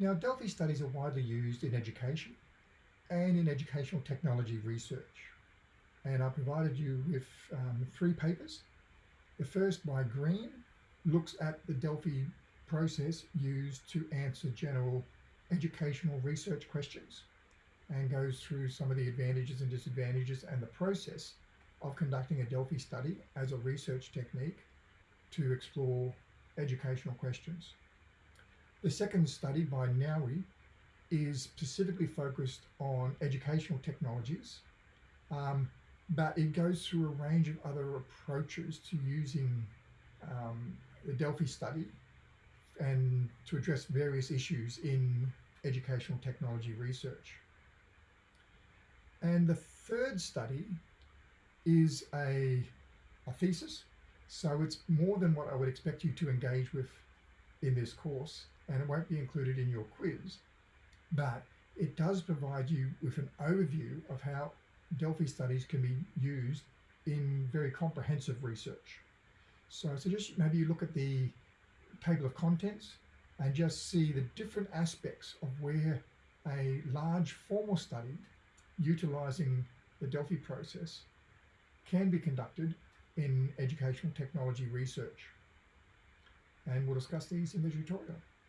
Now, Delphi studies are widely used in education and in educational technology research. And I provided you with um, three papers. The first by Green looks at the Delphi process used to answer general educational research questions and goes through some of the advantages and disadvantages and the process of conducting a Delphi study as a research technique to explore educational questions. The second study by Nouri is specifically focused on educational technologies, um, but it goes through a range of other approaches to using um, the Delphi study and to address various issues in educational technology research. And the third study is a, a thesis. So it's more than what I would expect you to engage with in this course and it won't be included in your quiz, but it does provide you with an overview of how Delphi studies can be used in very comprehensive research. So, so just maybe you look at the table of contents and just see the different aspects of where a large formal study utilizing the Delphi process can be conducted in educational technology research. And we'll discuss these in the tutorial.